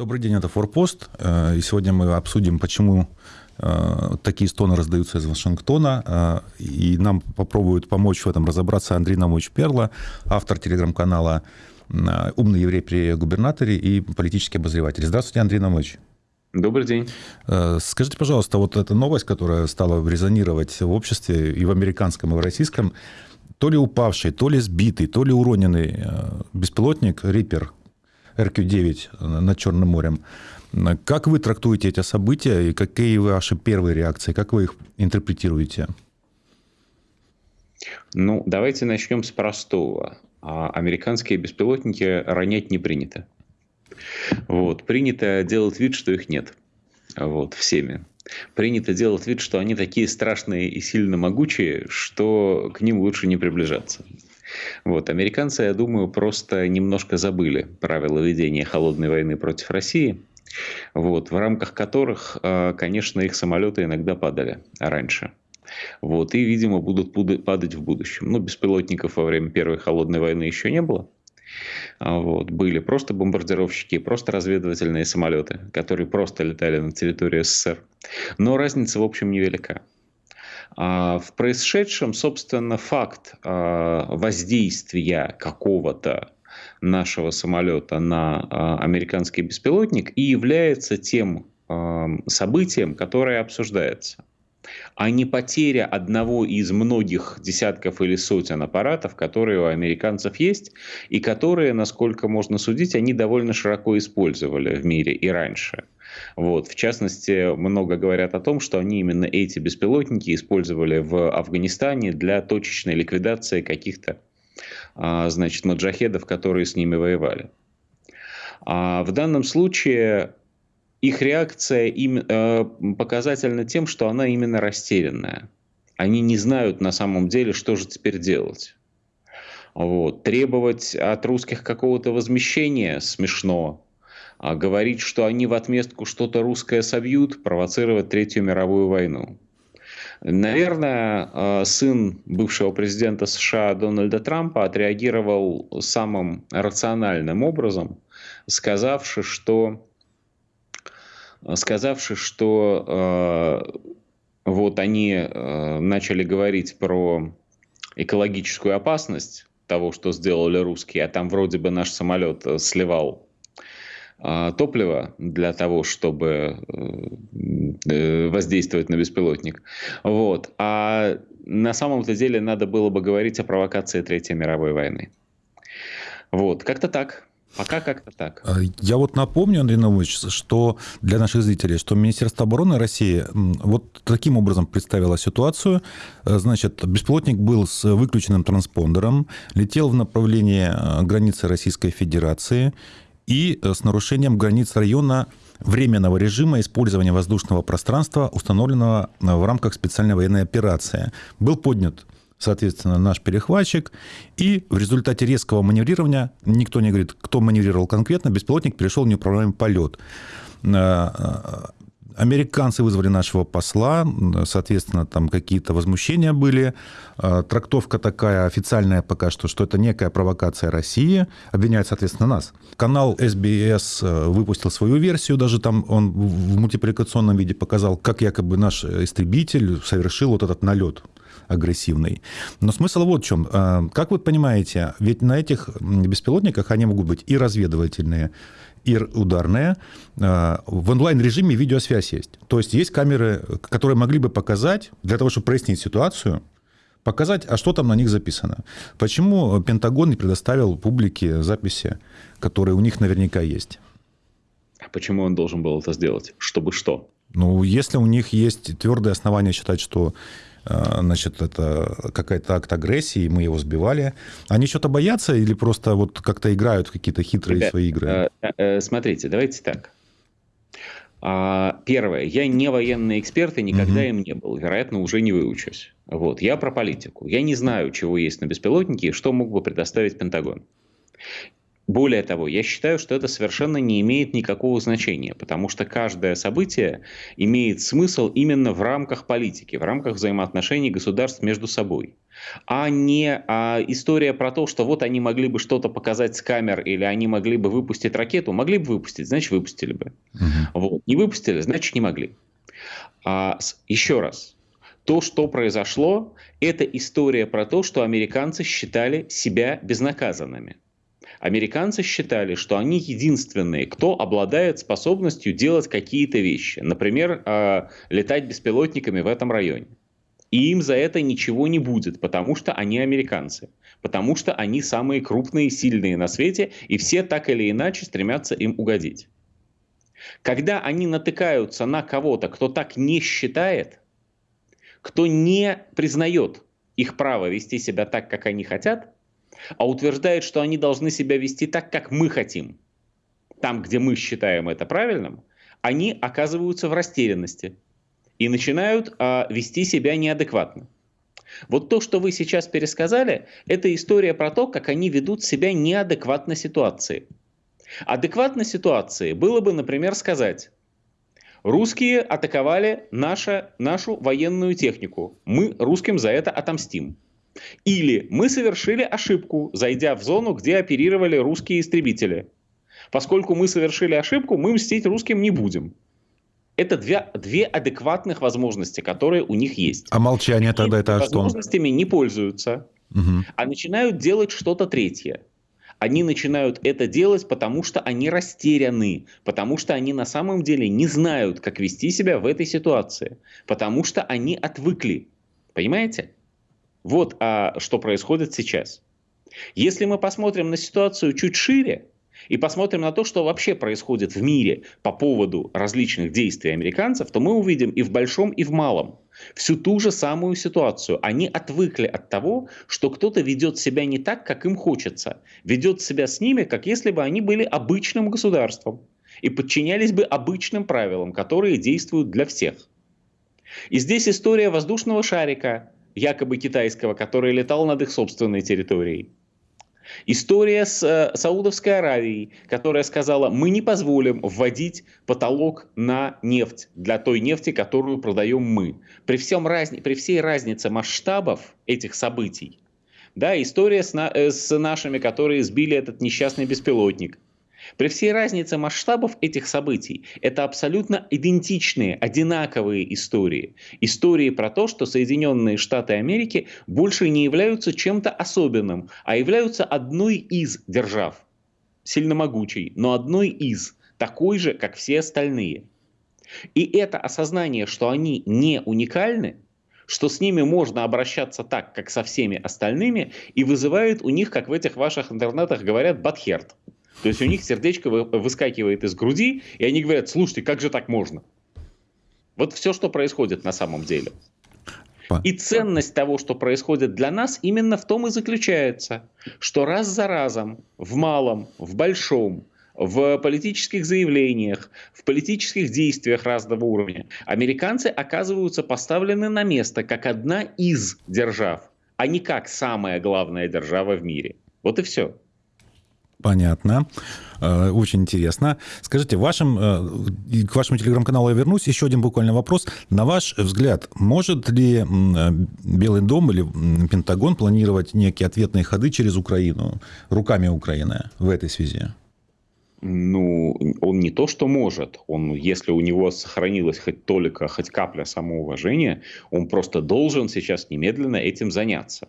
Добрый день, это Форпост. Э, и сегодня мы обсудим, почему э, такие стоны раздаются из Вашингтона. Э, и нам попробует помочь в этом разобраться Андрей Намович Перла, автор телеграм-канала «Умный еврей при губернаторе» и политический обозреватель. Здравствуйте, Андрей Намович. Добрый день. Скажите, пожалуйста, вот эта новость, которая стала резонировать в обществе и в американском, и в российском, то ли упавший, то ли сбитый, то ли уроненный беспилотник «Риппер» РК-9 над Черным морем. Как вы трактуете эти события и какие ваши первые реакции? Как вы их интерпретируете? Ну, давайте начнем с простого. А, американские беспилотники ронять не принято. Вот. Принято делать вид, что их нет. Вот, всеми. Принято делать вид, что они такие страшные и сильно могучие, что к ним лучше не приближаться. Вот. Американцы, я думаю, просто немножко забыли правила ведения холодной войны против России, вот, в рамках которых, а, конечно, их самолеты иногда падали раньше. Вот, и, видимо, будут падать в будущем. Ну, беспилотников во время Первой холодной войны еще не было. А, вот, были просто бомбардировщики, просто разведывательные самолеты, которые просто летали на территории СССР. Но разница, в общем, невелика. А, в происшедшем, собственно, факт а, воздействия какого-то нашего самолета на а, американский беспилотник и является тем событием, которое обсуждается а не потеря одного из многих десятков или сотен аппаратов, которые у американцев есть, и которые, насколько можно судить, они довольно широко использовали в мире и раньше. Вот. В частности, много говорят о том, что они именно эти беспилотники использовали в Афганистане для точечной ликвидации каких-то а, значит, маджахедов, которые с ними воевали. А в данном случае их реакция им, э, показательна тем, что она именно растерянная. Они не знают на самом деле, что же теперь делать. Вот. Требовать от русских какого-то возмещения смешно. А говорить, что они в отместку что-то русское собьют, провоцировать Третью мировую войну. Наверное, э, сын бывшего президента США Дональда Трампа отреагировал самым рациональным образом, сказавши, что, сказавши, что э, вот они э, начали говорить про экологическую опасность того, что сделали русские, а там вроде бы наш самолет сливал топлива для того, чтобы э, э, воздействовать на беспилотник. Вот. А на самом-то деле надо было бы говорить о провокации Третьей мировой войны. Вот, как-то так. Пока как-то так. А, я вот напомню, Андрей Наумович, что для наших зрителей, что Министерство обороны России вот таким образом представило ситуацию. Э, значит, беспилотник был с выключенным транспондером, летел в направлении границы Российской Федерации и э, с нарушением границ района временного режима использования воздушного пространства, установленного э, в рамках специальной военной операции. Был поднят соответственно, наш перехватчик. И в результате резкого маневрирования, никто не говорит, кто маневрировал конкретно, беспилотник перешел в неуправляемый полет. Э, Американцы вызвали нашего посла, соответственно, там какие-то возмущения были. А, трактовка такая официальная пока что, что это некая провокация России, обвиняют, соответственно, нас. Канал SBS э, выпустил свою версию, даже там он в мультипликационном виде показал, как якобы наш истребитель совершил вот этот налет агрессивный. Но смысл вот в чем. А, как вы понимаете, ведь на этих беспилотниках они могут быть и разведывательные, и ударные. А, в онлайн-режиме видеосвязь есть. То есть есть камеры, которые могли бы показать, для того, чтобы прояснить ситуацию, показать, а что там на них записано. Почему Пентагон не предоставил публике записи, которые у них наверняка есть? А почему он должен был это сделать? Чтобы что? Ну, если у них есть твердые основания считать, что значит, это какая-то акт агрессии, мы его сбивали. Они что-то боятся или просто вот как-то играют в какие-то хитрые Ребят, свои игры? Э, э, смотрите, давайте так. А, первое, я не военный эксперт и никогда угу. им не был, вероятно, уже не выучусь. Вот, я про политику. Я не знаю, чего есть на беспилотнике и что мог бы предоставить Пентагон. Более того, я считаю, что это совершенно не имеет никакого значения, потому что каждое событие имеет смысл именно в рамках политики, в рамках взаимоотношений государств между собой. а не а, история про то, что вот они могли бы что-то показать с камер или они могли бы выпустить ракету. Могли бы выпустить, значит выпустили бы. Угу. Вот. Не выпустили, значит не могли. А, еще раз. То, что произошло, это история про то, что американцы считали себя безнаказанными. Американцы считали, что они единственные, кто обладает способностью делать какие-то вещи. Например, э, летать беспилотниками в этом районе. И им за это ничего не будет, потому что они американцы. Потому что они самые крупные сильные на свете, и все так или иначе стремятся им угодить. Когда они натыкаются на кого-то, кто так не считает, кто не признает их право вести себя так, как они хотят, а утверждает, что они должны себя вести так, как мы хотим, там, где мы считаем это правильным, они оказываются в растерянности и начинают а, вести себя неадекватно. Вот то, что вы сейчас пересказали, это история про то, как они ведут себя неадекватно ситуации. Адекватно ситуации было бы, например, сказать, русские атаковали наша, нашу военную технику, мы русским за это отомстим. Или мы совершили ошибку, зайдя в зону, где оперировали русские истребители. Поскольку мы совершили ошибку, мы мстить русским не будем. Это две, две адекватных возможности, которые у них есть. А молчание тогда это что? Возможностями не пользуются, угу. а начинают делать что-то третье. Они начинают это делать, потому что они растеряны, потому что они на самом деле не знают, как вести себя в этой ситуации, потому что они отвыкли. Понимаете? Вот а, что происходит сейчас. Если мы посмотрим на ситуацию чуть шире и посмотрим на то, что вообще происходит в мире по поводу различных действий американцев, то мы увидим и в большом, и в малом всю ту же самую ситуацию. Они отвыкли от того, что кто-то ведет себя не так, как им хочется. Ведет себя с ними, как если бы они были обычным государством и подчинялись бы обычным правилам, которые действуют для всех. И здесь история воздушного шарика, якобы китайского, который летал над их собственной территорией. История с э, Саудовской Аравией, которая сказала, мы не позволим вводить потолок на нефть для той нефти, которую продаем мы. При, всем разни, при всей разнице масштабов этих событий, да, история с, на, э, с нашими, которые сбили этот несчастный беспилотник – при всей разнице масштабов этих событий, это абсолютно идентичные, одинаковые истории. Истории про то, что Соединенные Штаты Америки больше не являются чем-то особенным, а являются одной из держав. Сильно могучей, но одной из, такой же, как все остальные. И это осознание, что они не уникальны, что с ними можно обращаться так, как со всеми остальными, и вызывает у них, как в этих ваших интернетах говорят, батхерт. То есть у них сердечко выскакивает из груди, и они говорят, слушайте, как же так можно? Вот все, что происходит на самом деле. И ценность того, что происходит для нас, именно в том и заключается, что раз за разом, в малом, в большом, в политических заявлениях, в политических действиях разного уровня, американцы оказываются поставлены на место как одна из держав, а не как самая главная держава в мире. Вот и все. Понятно. Э, очень интересно. Скажите, вашим, э, к вашему телеграм-каналу я вернусь. Еще один буквально вопрос. На ваш взгляд, может ли э, Белый дом или Пентагон планировать некие ответные ходы через Украину, руками Украины в этой связи? Ну, он не то, что может. Он, если у него сохранилась хоть только, хоть капля самоуважения, он просто должен сейчас немедленно этим заняться.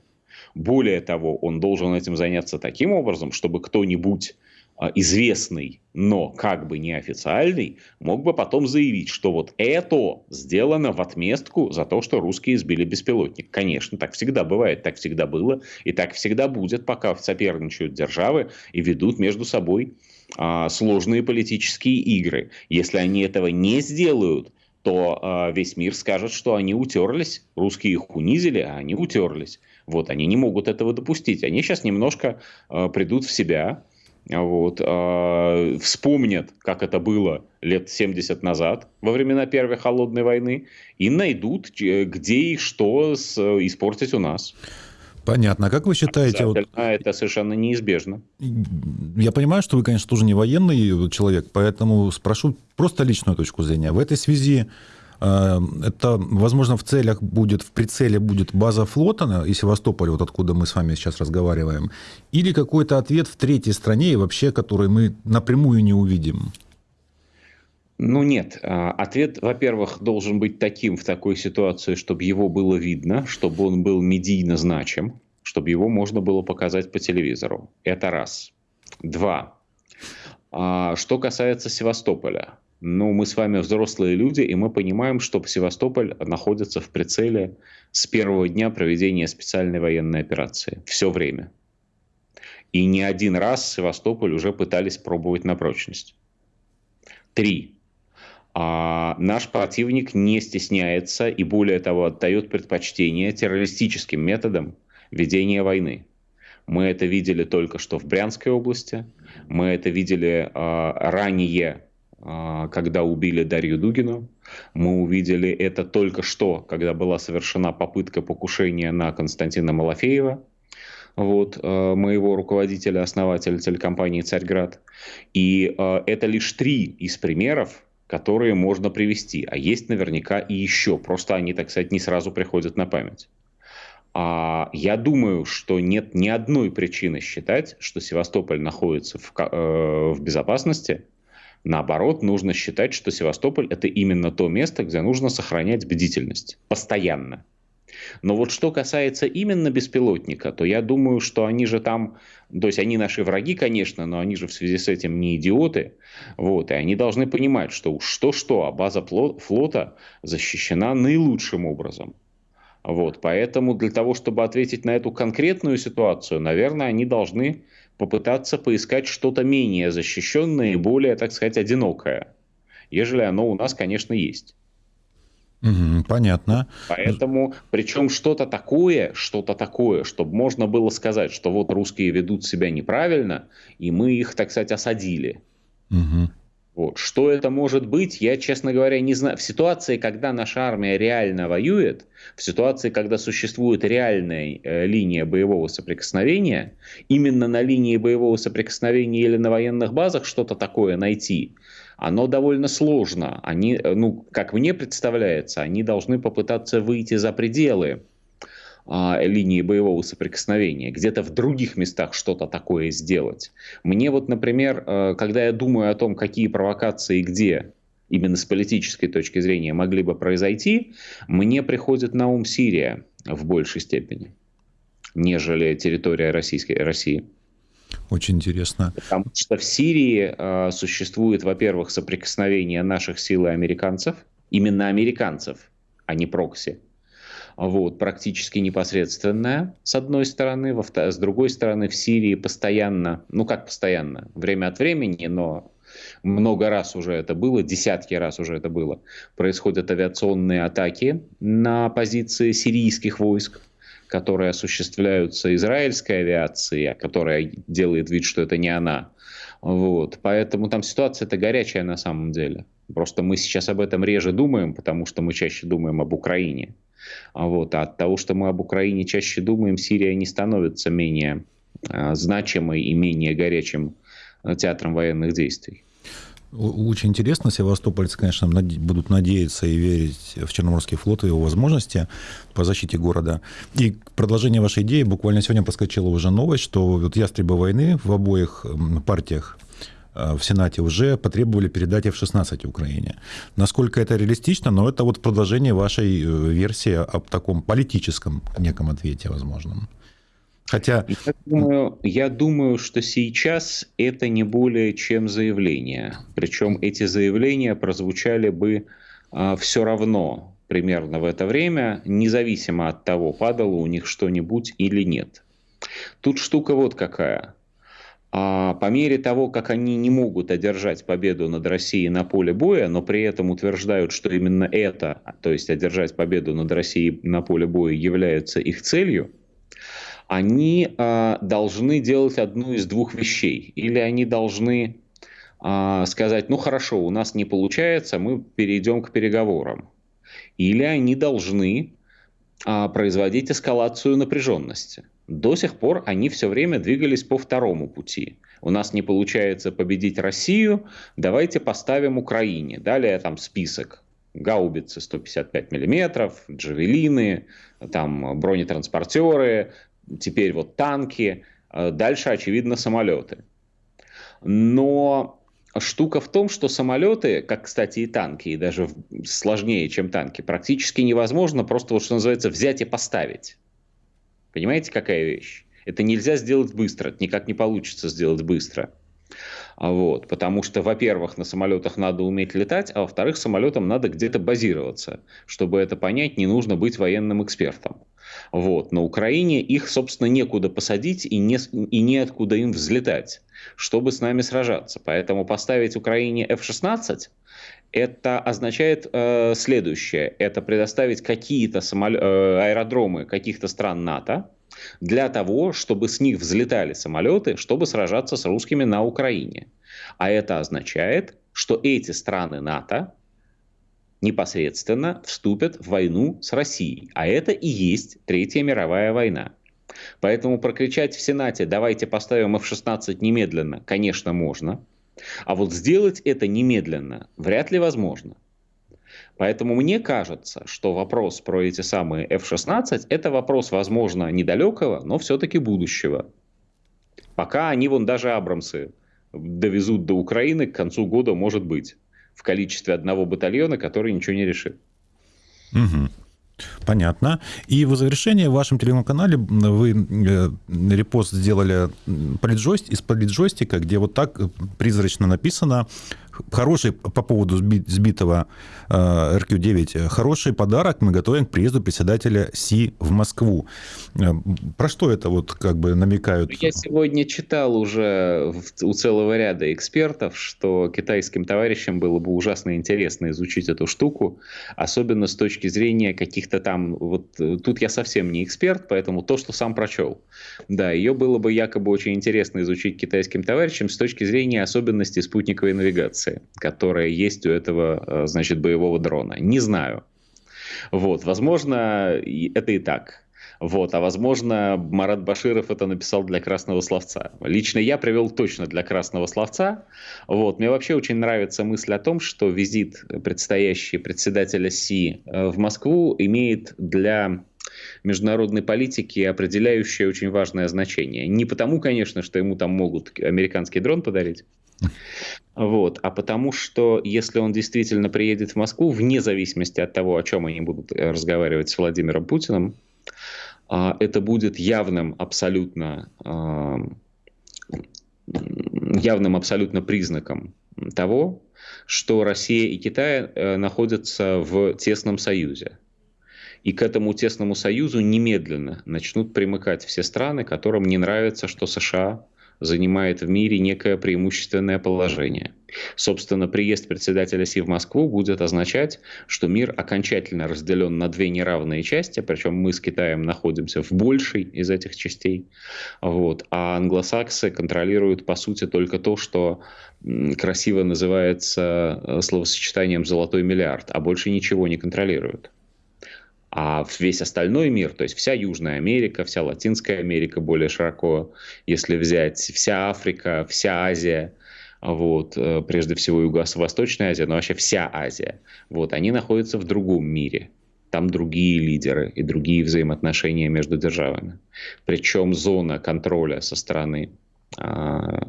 Более того, он должен этим заняться таким образом, чтобы кто-нибудь а, известный, но как бы неофициальный, мог бы потом заявить, что вот это сделано в отместку за то, что русские сбили беспилотник. Конечно, так всегда бывает, так всегда было, и так всегда будет, пока соперничают державы и ведут между собой а, сложные политические игры. Если они этого не сделают, то а, весь мир скажет, что они утерлись, русские их унизили, а они утерлись. Вот, они не могут этого допустить. Они сейчас немножко э, придут в себя, вот, э, вспомнят, как это было лет 70 назад, во времена Первой Холодной войны, и найдут, где и что с, испортить у нас. Понятно. А как вы считаете... Вот... Это совершенно неизбежно. Я понимаю, что вы, конечно, тоже не военный человек, поэтому спрошу просто личную точку зрения. В этой связи Э, это, возможно, в целях будет, в прицеле будет база флота и Севастополь, вот откуда мы с вами сейчас разговариваем, или какой-то ответ в третьей стране, и вообще, который мы напрямую не увидим? Ну нет, а, ответ, во-первых, должен быть таким в такой ситуации, чтобы его было видно, чтобы он был медийно значим, чтобы его можно было показать по телевизору. Это раз. Два. А, что касается Севастополя, ну, мы с вами взрослые люди, и мы понимаем, что Севастополь находится в прицеле с первого дня проведения специальной военной операции. Все время. И не один раз Севастополь уже пытались пробовать на прочность. Три. А наш противник не стесняется и более того отдает предпочтение террористическим методам ведения войны. Мы это видели только что в Брянской области, мы это видели э, ранее, когда убили Дарью Дугину, мы увидели это только что, когда была совершена попытка покушения на Константина Малафеева, вот, э, моего руководителя, основателя телекомпании «Царьград». И э, это лишь три из примеров, которые можно привести. А есть наверняка и еще. Просто они, так сказать, не сразу приходят на память. А я думаю, что нет ни одной причины считать, что Севастополь находится в, э, в безопасности. Наоборот, нужно считать, что Севастополь это именно то место, где нужно сохранять бдительность постоянно. Но вот что касается именно беспилотника, то я думаю, что они же там, то есть они наши враги, конечно, но они же в связи с этим не идиоты, вот, и они должны понимать, что уж что-что, а база флота защищена наилучшим образом. Вот, поэтому для того, чтобы ответить на эту конкретную ситуацию, наверное, они должны попытаться поискать что-то менее защищенное и более, так сказать, одинокое, ежели оно у нас, конечно, есть. Угу, понятно. Поэтому, причем что-то такое, что-то такое, чтобы можно было сказать, что вот русские ведут себя неправильно, и мы их, так сказать, осадили. Угу. Вот. Что это может быть, я, честно говоря, не знаю. В ситуации, когда наша армия реально воюет, в ситуации, когда существует реальная э, линия боевого соприкосновения, именно на линии боевого соприкосновения или на военных базах что-то такое найти, оно довольно сложно. Они, э, ну, как мне представляется, они должны попытаться выйти за пределы а, линии боевого соприкосновения, где-то в других местах что-то такое сделать. Мне вот, например, э, когда я думаю о том, какие провокации где именно с политической точки зрения могли бы произойти, мне приходит на ум Сирия в большей степени, нежели территория Российской, России. Очень интересно. Потому что в Сирии э, существует, во-первых, соприкосновение наших сил и американцев, именно американцев, а не прокси. Вот, практически непосредственная, с одной стороны. Во с другой стороны, в Сирии постоянно, ну как постоянно, время от времени, но много раз уже это было, десятки раз уже это было, происходят авиационные атаки на позиции сирийских войск которые осуществляются израильской авиацией, которая делает вид, что это не она. Вот. Поэтому там ситуация-то горячая на самом деле. Просто мы сейчас об этом реже думаем, потому что мы чаще думаем об Украине. Вот. А от того, что мы об Украине чаще думаем, Сирия не становится менее а, значимой и менее горячим а, театром военных действий. Очень интересно. Севастопольцы, конечно, будут надеяться и верить в Черноморский флот и его возможности по защите города. И продолжение вашей идеи. Буквально сегодня проскочила уже новость, что вот ястребы войны в обоих партиях э, в Сенате уже потребовали передать F-16 Украине. Насколько это реалистично, но это вот продолжение вашей э, версии об таком политическом неком ответе возможном. Хотя... Я думаю, я думаю, что сейчас это не более чем заявление. Причем эти заявления прозвучали бы а, все равно примерно в это время, независимо от того, падало у них что-нибудь или нет. Тут штука вот какая. А по мере того, как они не могут одержать победу над Россией на поле боя, но при этом утверждают, что именно это, то есть одержать победу над Россией на поле боя, является их целью, они э, должны делать одну из двух вещей. Или они должны э, сказать, ну хорошо, у нас не получается, мы перейдем к переговорам. Или они должны э, производить эскалацию напряженности. До сих пор они все время двигались по второму пути. У нас не получается победить Россию, давайте поставим Украине. Далее там список гаубицы 155 миллиметров, джавелины, там бронетранспортеры, теперь вот танки, э, дальше, очевидно, самолеты. Но штука в том, что самолеты, как, кстати, и танки, и даже сложнее, чем танки, практически невозможно просто, вот, что называется, взять и поставить. Понимаете, какая вещь? Это нельзя сделать быстро, это никак не получится сделать быстро. А вот, потому что, во-первых, на самолетах надо уметь летать, а во-вторых, самолетам надо где-то базироваться. Чтобы это понять, не нужно быть военным экспертом. Вот. На Украине их, собственно, некуда посадить и, не, и неоткуда им взлетать, чтобы с нами сражаться. Поэтому поставить Украине F-16 это означает э, следующее. Это предоставить какие-то самол... э, аэродромы каких-то стран НАТО, для того, чтобы с них взлетали самолеты, чтобы сражаться с русскими на Украине. А это означает, что эти страны НАТО непосредственно вступят в войну с Россией. А это и есть Третья мировая война. Поэтому прокричать в Сенате «давайте поставим F-16 немедленно» конечно можно. А вот сделать это немедленно вряд ли возможно. Поэтому мне кажется, что вопрос про эти самые F-16 это вопрос, возможно, недалекого, но все-таки будущего. Пока они вон даже Абрамсы довезут до Украины к концу года, может быть, в количестве одного батальона, который ничего не решит. Угу. Понятно. И в завершение в вашем телеграм-канале вы э, репост сделали из политджойстика, где вот так призрачно написано хороший по поводу сбитого э, РК-9, хороший подарок мы готовим к приезду председателя Си в Москву. Э, про что это вот как бы намекают? Я сегодня читал уже у целого ряда экспертов, что китайским товарищам было бы ужасно интересно изучить эту штуку, особенно с точки зрения каких-то там, вот тут я совсем не эксперт, поэтому то, что сам прочел. Да, ее было бы якобы очень интересно изучить китайским товарищам с точки зрения особенностей спутниковой навигации навигации, которая есть у этого, э, значит, боевого дрона. Не знаю. Вот, возможно, это и так. Вот, а возможно, Марат Баширов это написал для красного словца. Лично я привел точно для красного словца. Вот, мне вообще очень нравится мысль о том, что визит предстоящий председателя Си э, в Москву имеет для международной политики определяющее очень важное значение. Не потому, конечно, что ему там могут американский дрон подарить, вот. А потому что, если он действительно приедет в Москву, вне зависимости от того, о чем они будут э, разговаривать с Владимиром Путиным, а, это будет явным абсолютно, а, явным абсолютно признаком того, что Россия и Китай э, находятся в тесном союзе. И к этому тесному союзу немедленно начнут примыкать все страны, которым не нравится, что США занимает в мире некое преимущественное положение. Собственно, приезд председателя Си в Москву будет означать, что мир окончательно разделен на две неравные части, причем мы с Китаем находимся в большей из этих частей, вот, а англосаксы контролируют, по сути, только то, что красиво называется э, словосочетанием «золотой миллиард», а больше ничего не контролируют. А весь остальной мир, то есть вся Южная Америка, вся Латинская Америка более широко, если взять, вся Африка, вся Азия, вот, э, прежде всего Юго-Восточная Азия, но вообще вся Азия, вот, они находятся в другом мире. Там другие лидеры и другие взаимоотношения между державами. Причем зона контроля со стороны а,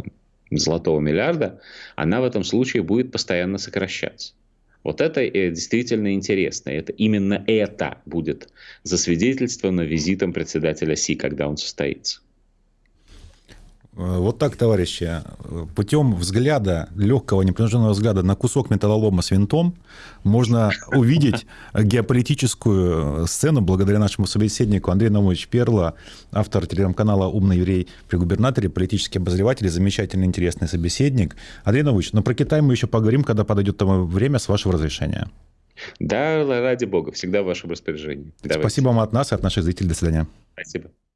золотого миллиарда, она в этом случае будет постоянно сокращаться. Вот это э, действительно интересно. Это именно это будет засвидетельствовано визитом председателя Си, когда он состоится. Э, вот так, товарищи, путем взгляда, легкого, непринужденного взгляда на кусок металлолома с винтом можно увидеть геополитическую сцену благодаря нашему собеседнику Андрею Наумовичу Перло, автор телеграм-канала «Умный еврей при губернаторе», политический обозреватель, замечательный, интересный собеседник. Андрей Наумович, но ну, про Китай мы еще поговорим, когда подойдет тому время, с вашего разрешения. Да, ради бога, всегда в вашем распоряжении. Давайте. Спасибо вам от нас и от наших зрителей. До свидания. Спасибо.